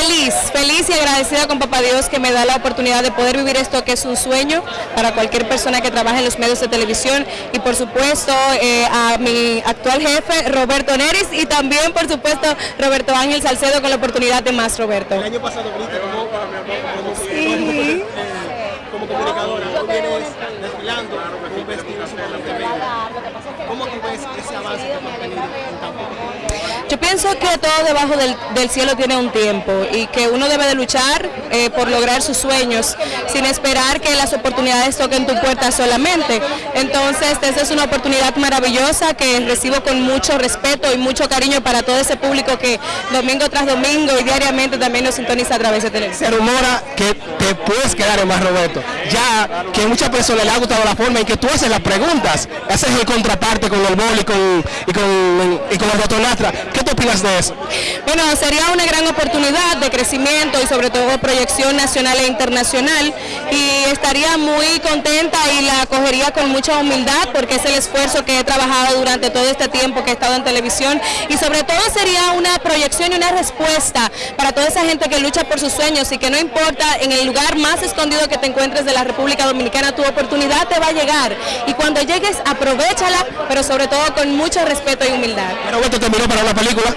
Feliz, feliz y agradecida con Papá Dios que me da la oportunidad de poder vivir esto que es un sueño para cualquier persona que trabaje en los medios de televisión y por supuesto eh, a mi actual jefe Roberto Neris y también por supuesto Roberto Ángel Salcedo con la oportunidad de más Roberto. El año pasado, Brita, como, como, Sí. como comunicadora, tú vienes desfilando con un vestido sumamente bello. ¿Cómo tú ves ese avance que tú has tenido en tan poco tiempo? Yo pienso que todo debajo del, cielo tiene un tiempo y que uno debe de luchar eh, por lograr sus sueños sin esperar que las oportunidades toquen tu puerta solamente. Entonces, esta es una oportunidad maravillosa que recibo con mucho respeto y mucho cariño para todo ese público que domingo tras domingo y diariamente también nos sintoniza a través de televisión. Se rumora que te puedes quedar en más Roberto, ya que muchas personas les ha gustado la forma en que tú haces las preguntas, haces el contraparte con el bol y con, y con, y con el doctor Nastra. ¿Qué tú opinas de eso? Bueno, sería una gran oportunidad de crecimiento y sobre todo proyección nacional e internacional y estaría muy contenta y la acogería con mucha humildad porque es el esfuerzo que he trabajado durante todo este tiempo que he estado en televisión y sobre todo sería una proyección y una respuesta para toda esa gente que lucha por sus sueños y que no importa en el lugar más escondido que te encuentres de la República Dominicana, tu oportunidad te va a llegar y cuando llegues aprovechala, pero sobre todo con mucho respeto y humildad. Roberto terminó para una película.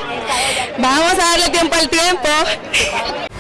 Vamos a darle tiempo al tiempo.